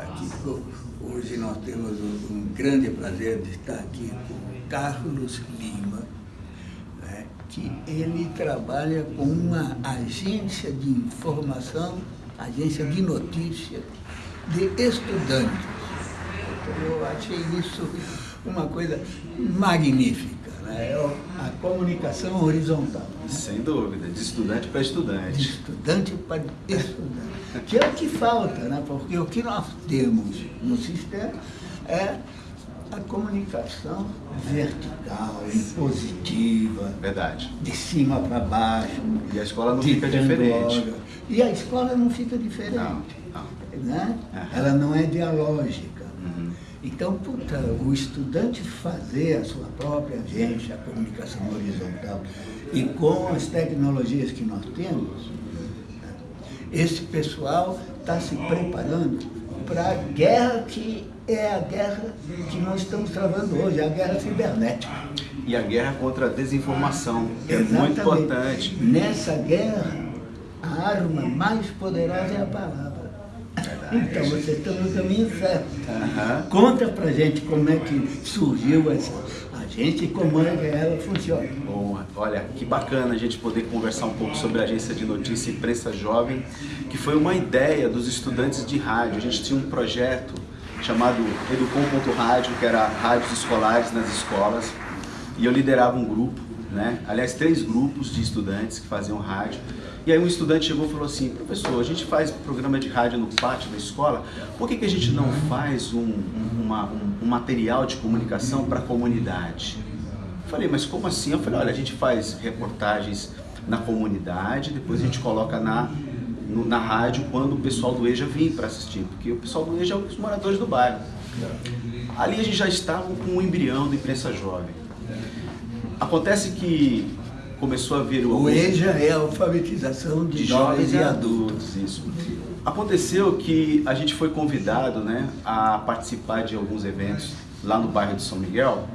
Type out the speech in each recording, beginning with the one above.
aqui. Hoje nós temos um grande prazer de estar aqui com Carlos Lima, né, que ele trabalha com uma agência de informação, agência de notícia de estudantes. Então eu achei isso uma coisa magnífica. É a comunicação horizontal. Né? Sem dúvida, de estudante para estudante. De estudante para estudante. Que é o que falta, né? porque o que nós temos no sistema é a comunicação vertical, impositiva. Verdade. De cima para baixo. E a escola não fica diferente. E a escola não fica diferente. Não, não. Né? Uhum. Ela não é dialógica. Então, puta, o estudante fazer a sua própria agência, a comunicação horizontal, e com as tecnologias que nós temos, esse pessoal está se preparando para a guerra que é a guerra que nós estamos travando hoje, a guerra cibernética. E a guerra contra a desinformação, que é muito importante. Nessa guerra, a arma mais poderosa é a palavra. Então, você está no caminho certo. Uhum. Conta pra gente como é que surgiu essa agência e como é que ela funciona. Bom, olha, que bacana a gente poder conversar um pouco sobre a agência de notícia Imprensa Jovem, que foi uma ideia dos estudantes de rádio. A gente tinha um projeto chamado Educom.rádio, que era rádios escolares nas escolas, e eu liderava um grupo, né? aliás, três grupos de estudantes que faziam rádio, e aí um estudante chegou e falou assim, professor, a gente faz programa de rádio no pátio da escola, por que, que a gente não faz um, uma, um, um material de comunicação para a comunidade? Eu falei, mas como assim? Eu falei, olha, a gente faz reportagens na comunidade, depois a gente coloca na, no, na rádio quando o pessoal do EJA vem para assistir, porque o pessoal do EJA é os moradores do bairro. Ali a gente já estava com o embrião da imprensa jovem. Acontece que começou a vir o... O EJA é a alfabetização de, de jovens, jovens, e adultos. Isso. Aconteceu que a gente foi convidado né, a participar de alguns eventos lá no bairro de São Miguel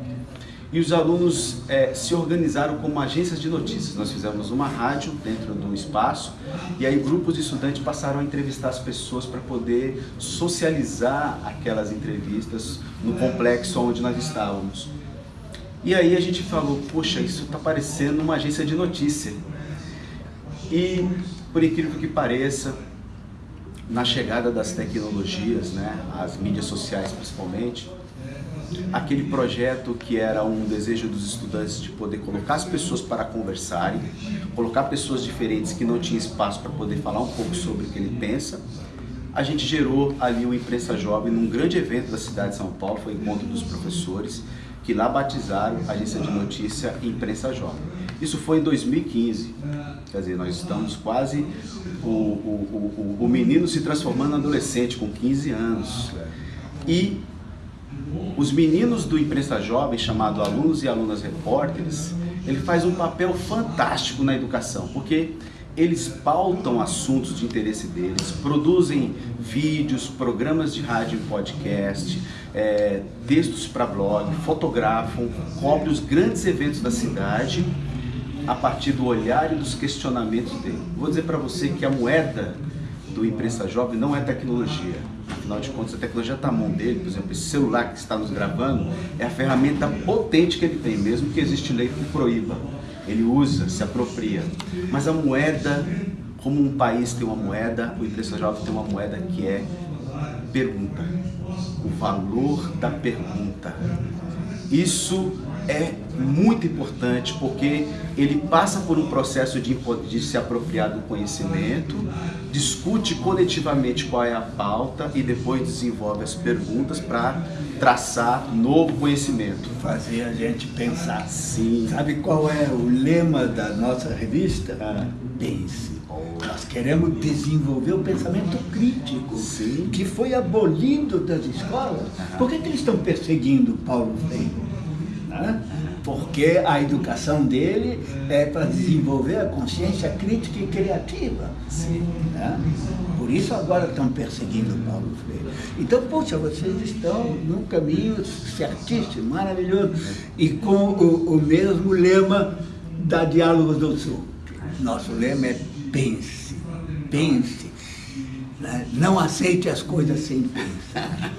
e os alunos é, se organizaram como agências de notícias. Nós fizemos uma rádio dentro do espaço e aí grupos de estudantes passaram a entrevistar as pessoas para poder socializar aquelas entrevistas no complexo onde nós estávamos. E aí a gente falou, poxa, isso está parecendo uma agência de notícia. E, por incrível que pareça, na chegada das tecnologias, né, as mídias sociais principalmente, aquele projeto que era um desejo dos estudantes de poder colocar as pessoas para conversarem, colocar pessoas diferentes que não tinham espaço para poder falar um pouco sobre o que ele pensa, a gente gerou ali o Imprensa Jovem num grande evento da cidade de São Paulo, foi o Encontro dos Professores, que lá batizaram a agência de notícia Imprensa Jovem. Isso foi em 2015, quer dizer, nós estamos quase o, o, o, o menino se transformando em adolescente com 15 anos. E os meninos do Imprensa Jovem, chamado Alunos e Alunas Repórteres, ele faz um papel fantástico na educação, porque eles pautam assuntos de interesse deles, produzem vídeos, programas de rádio e podcast, é, textos para blog, fotografam, cobrem os grandes eventos da cidade a partir do olhar e dos questionamentos dele. Vou dizer para você que a moeda do imprensa jovem não é tecnologia. Afinal de contas, a tecnologia está na mão dele, por exemplo, esse celular que está nos gravando é a ferramenta potente que ele tem, mesmo que existe lei que proíba ele usa, se apropria. Mas a moeda, como um país tem uma moeda, o Imprensa Jovem tem uma moeda que é pergunta. O valor da pergunta. Isso é muito importante porque ele passa por um processo de, de, se apropriar do conhecimento, discute coletivamente qual é a pauta e depois desenvolve as perguntas para traçar novo conhecimento. Fazer a gente pensar. Sim. Sabe qual é o lema da nossa revista? Ah. Pense. Nós queremos desenvolver o pensamento crítico, Sim. que foi abolido das escolas. Por que, que eles estão perseguindo Paulo Freire? Né? Porque a educação dele é para desenvolver a consciência crítica e criativa. Sim. Né? Por isso agora estão perseguindo Paulo Freire. Então, poxa, vocês estão num caminho certíssimo, maravilhoso, e com o, o mesmo lema da Diálogos do Sul. Nosso lema é pense, pense. Né? Não aceite as coisas sem pensar.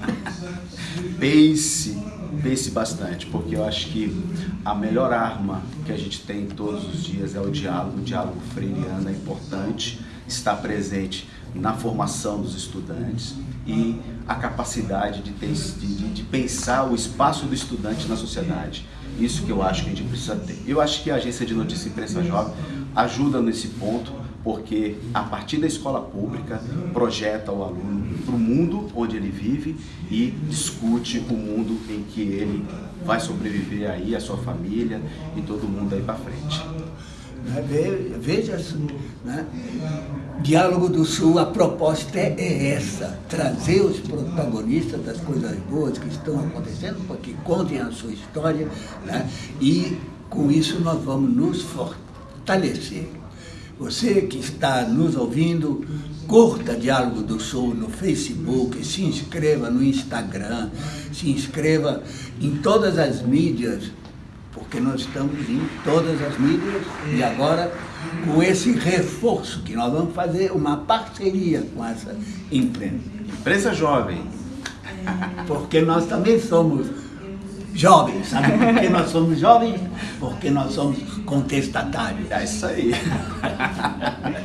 pense pense bastante, porque eu acho que a melhor arma que a gente tem todos os dias é o diálogo. O diálogo freiriano é importante, está presente na formação dos estudantes e a capacidade de, ter, de, de pensar o espaço do estudante na sociedade. Isso que eu acho que a gente precisa ter. Eu acho que a Agência de Notícia Imprensa Jovem ajuda nesse ponto, porque a partir da escola pública projeta o aluno para o mundo onde ele vive e discute o mundo em que ele vai sobreviver aí, a sua família e todo mundo aí para frente. Né, veja, né? Diálogo do Sul, a proposta é essa, trazer os protagonistas das coisas boas que estão acontecendo, para que contem a sua história, né? e com isso nós vamos nos fortalecer. Você que está nos ouvindo, curta Diálogo do Sul no Facebook, se inscreva no Instagram, se inscreva em todas as mídias porque nós estamos em todas as mídias e agora com esse reforço que nós vamos fazer uma parceria com essa imprensa. Imprensa jovem. Porque nós também somos jovens, sabe por que nós somos jovens? Porque nós somos contestatários. É isso aí.